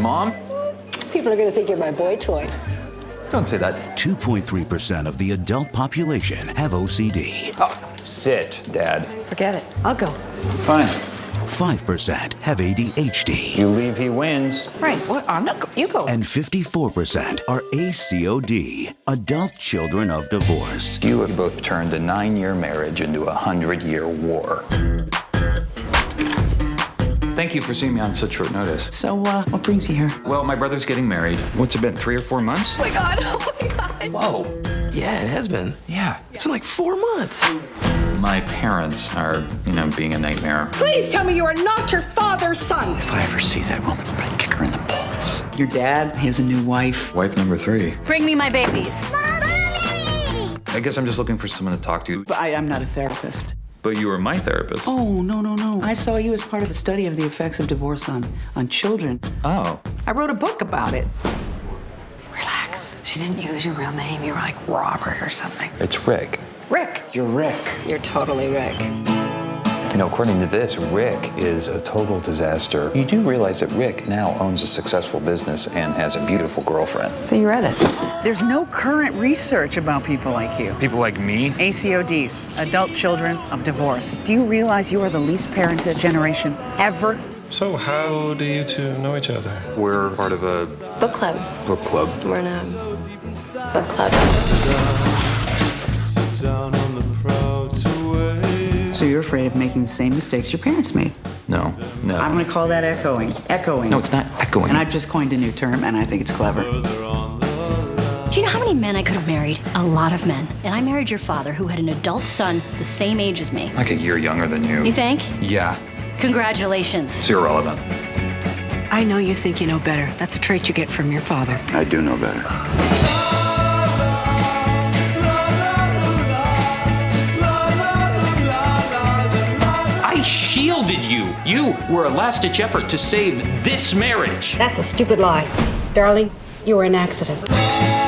Mom? People are going to think you're my boy toy. Don't say that. 2.3% of the adult population have OCD. Oh, sit, Dad. Forget it. I'll go. Fine. 5% have ADHD. You leave, he wins. Right. What? I'm not. Go- you go. And 54% are ACOD, adult children of divorce. You have both turned a nine year marriage into a hundred year war. Thank you for seeing me on such short notice. So, uh, what brings you here? Well, my brother's getting married. What's it been, three or four months? Oh my god, oh my god. Whoa. Yeah, it has been. Yeah. It's been like four months. My parents are, you know, being a nightmare. Please tell me you are not your father's son. If I ever see that woman, I'm gonna kick her in the balls. Your dad he has a new wife. Wife number three. Bring me my babies. Mommy! I guess I'm just looking for someone to talk to. But I'm not a therapist. But you were my therapist. Oh, no, no, no. I saw you as part of a study of the effects of divorce on, on children. Oh. I wrote a book about it. Relax. She didn't use your real name. You were like Robert or something. It's Rick. Rick. You're Rick. You're totally Rick. You know, according to this, Rick is a total disaster. You do realize that Rick now owns a successful business and has a beautiful girlfriend. So you read it. There's no current research about people like you. People like me? ACODs, adult children of divorce. Do you realize you are the least parented generation ever? So, how do you two know each other? We're part of a Book club. book club. We're in a book club. So you're afraid of making the same mistakes your parents made. No, no. I'm gonna call that echoing. Echoing. No, it's not echoing. And I've just coined a new term, and I think it's clever. Do you know how many men I could have married? A lot of men. And I married your father, who had an adult son the same age as me. like a year younger than you. You think? Yeah, Congratulations. it's irrelevant. I know you think you know better. That's a trait you get from your father. I do know better. You. You were a last ditch effort to save this marriage. That's a stupid lie. Darling, you were an accident.